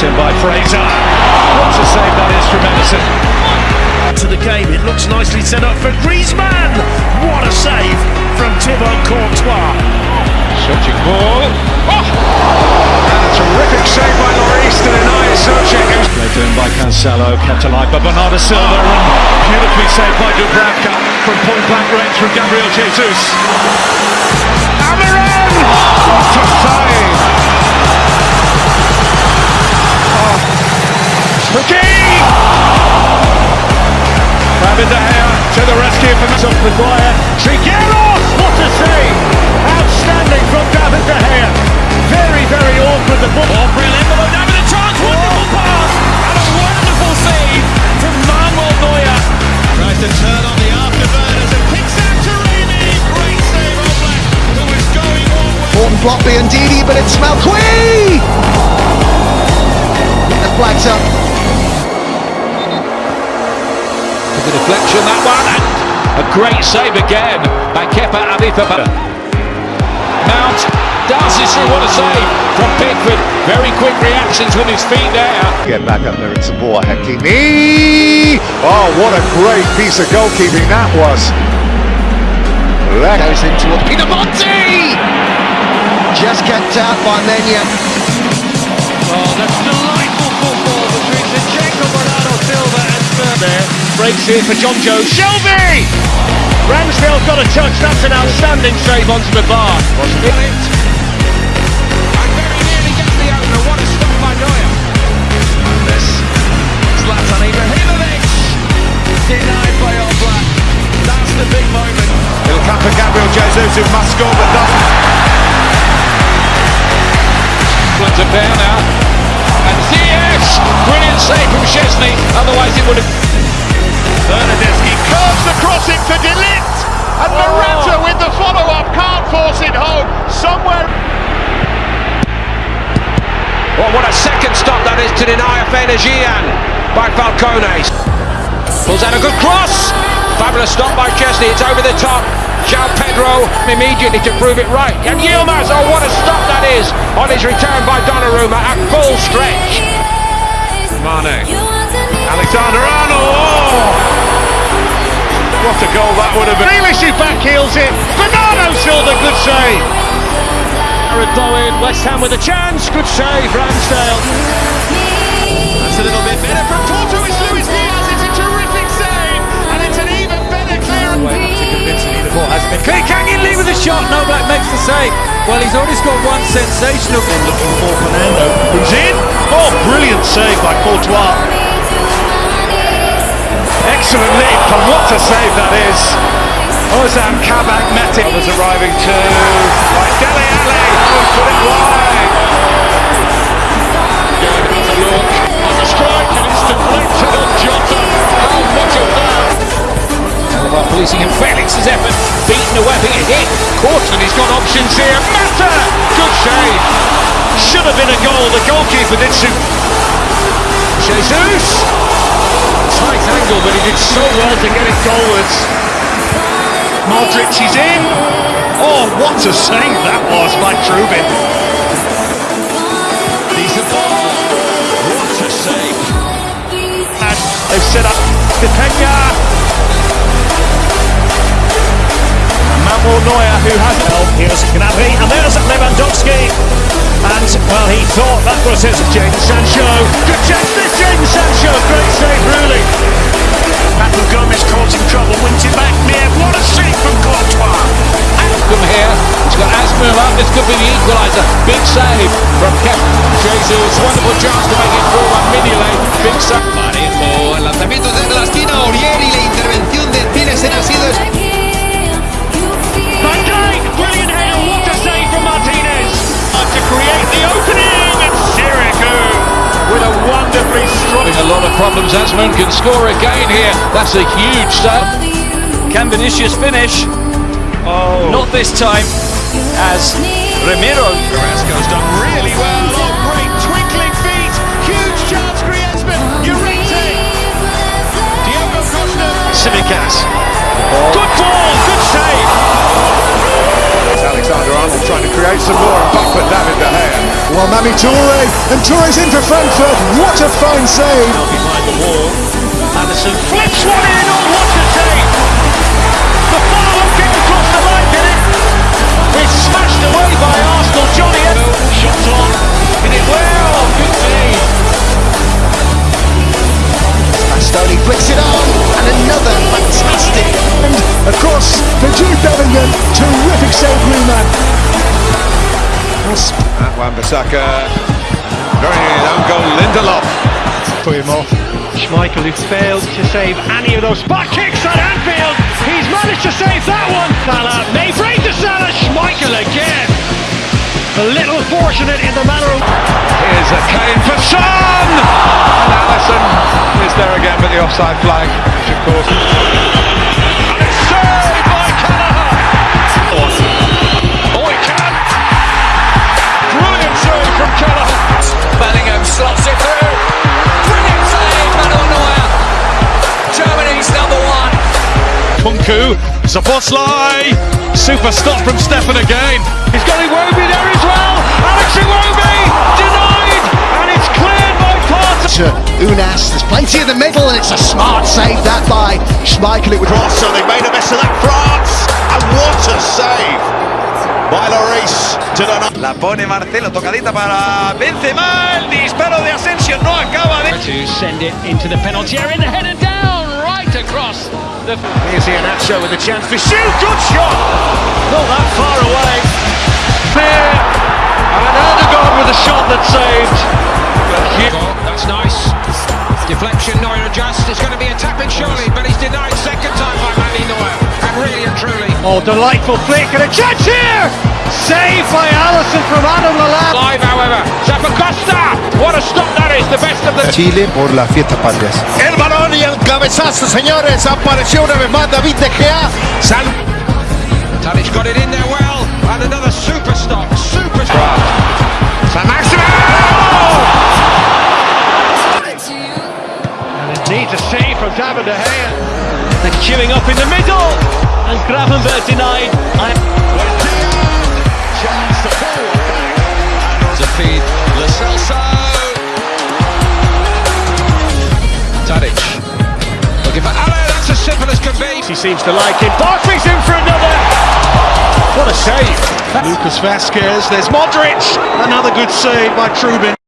In by Fraser. What a save that is from Ederson. To the game, it looks nicely set up for Griezmann. What a save from Thibaut Courtois. Searching ball. Oh! And a terrific save by Lloris to deny Socek. Played in by Cancelo, kept alive by Bernardo Silva, and beautifully saved by Dubravka from point blank range from Gabriel Jesus. Amiran! What a save! McGee! David De Gea to the rescue from Of Maguire. Trigueros! What a save! Outstanding from David De Gea. Very, very awkward. The ball. Oh, brilliant. Down with a chance. Wonderful pass. And a wonderful save from Manuel Neuer. Tries to turn on the afterburners and kicks out to Raimi. Great save, Oblak, who was going on. Morton Blockby and Didi, but it's Malqui! The flag's up. Deflection, that one, and a great save again by Kepa Arrizabalaga. Mount dances through, what a save from Pickford. Very quick reactions with his feet there. Get back up there, it's more Hakimi. Oh, what a great piece of goalkeeping that was. That Goes in towards Pinamonti! Just kept out by Menya. Oh, that's delightful football between Zinchenko, Bernardo Silva and Spurs. Breaks here for Jonjo Shelvey! Ramsdale got a touch. That's an outstanding save onto the bar. And very nearly gets the opener. What a stop by Neuer. And this Zlatan Ibrahimovic denied by Oblak. That's the big moment. It'll come for Gabriel Jesus, who must score but doesn't. Flint to bear now. And Ziyech! Brilliant save from Szczesny, otherwise it would have... Bernardeschi curves the crossing for de Ligt and oh. Morata with the follow-up can't force it home somewhere Well, what a second stop that is to deny a Fenergian by Falcone. Pulls out a good cross. Fabulous stop by Szczesny. It's over the top. João Pedro immediately to prove it right. And Yilmaz, oh what a stop that is on his return by Donnarumma at full stretch. Mane. Alexander Arnold! Oh! What a goal that would have been. Grealish who backheels it. Bernardo Silva, good save. Jarrod Bowen, West Ham with a chance. Good save, Ramsdale. That's a little bit better from Porto. It's Luis Diaz. It's a terrific save. And it's an even better clearance. Clay Canyon Lee with a shot. No Black makes the save. Well, he's already scored one sensational. Looking for Fernando, who's in. Oh, brilliant save by Courtois. Excellent lead from what a save that is. Ozan Kabak met it. Was arriving to by Dele Alli. Oh, put it wide. Look on strike and it's deflected on Jota. How much of that? Alaba policing him. Felix's effort beaten away. It hit. Courtney, he's got options here. Mata! Good save. Should have been a goal. The goalkeeper did so. Jesus! Tight angle, but he did so well to get it goalwards. Modric is in. Oh, what a save that was by Trubin. Ball. What a save. And they've set up Stepenya. Manuel Neuer, who has help. Oh, here's Gnabry, and there's Lewandowski. And, well, he thought that was his James Sancho. Good chance, this causing trouble, wins it back near. What a save from Courtois. From here, he's got Asmir up. This could be the equaliser. Big save from Kepa. Jesus, wonderful chance to make it 4-1 Mignolet. Big save. Parejo, el lanzamiento desde la problems. Asman can score again here. That's a huge save. Can Vinicius finish? Oh. Not this time, as Ramiro. Carrasco's done really well oh great twinkling feet huge chance Griezmann Llorente Diogo Costa Simicas. Good ball, good save. Alexander Arnold trying to create some more and back for David De Gea. Well, Mami Toure, and Toure's in for Frankfurt. What a fine save! behind the wall. Anderson flips one in. Oh, what a save! The follow-up kick across the line, did it? It's smashed away by Arsenal. Jonny Evans. Shot on. Hit it well. That Wan-Bissaka. Very nearly an own goal. Lindelof. Put him off. Schmeichel who failed to save any of those spot kicks at Anfield. He's managed to save that one. Salah may break to Salah. Schmeichel again. A little fortunate in the manner of. Here's a Kane for Son! And Alisson is there again, but the offside flag, which of course. Nkunku, Szoboszlai, super stop from Stefan again. He's got Iwobi there as well. Alex Iwobi denied, and it's cleared by Parton. To Unas, there's plenty in the middle, and it's a smart save that by Schmeichel. It would Cross, so they made a mess of that France. And what a save by Lloris to the La pone Marcelo, tocadita para Benzema, el disparo de Asensio no acaba de... To send it into the penalty area and header down right across the. Here's Iheanacho with a chance to shoot. Good shot. Not that far away. Clear, and Erdogan with a shot that saved. Goal, That's nice. Deflection, Neuer adjusts. It's going to be a tap in surely, but he's denied second time by Manny Neuer. And really and truly. Oh, delightful flick and a chance here. Saved by Alisson from Adam Lallana. Live, however. Zappacosta! What a stop that is. The best of the. Chile por las fiestas patrias. El balón y el cabezazo, señores. Apareció una vez más David De Gea. Sal Tadic got it in there well. And another super stop. Super stop. San And it needs a save from David De Gea. And queuing up in the middle. And Gravenberg denied. I- Chance to pull. To feed Lo Celso. Tadic. Simple as can be. He seems to like it. Barkley's in for another. What a save. Lucas Vázquez, there's Modric. Another good save by Trubin.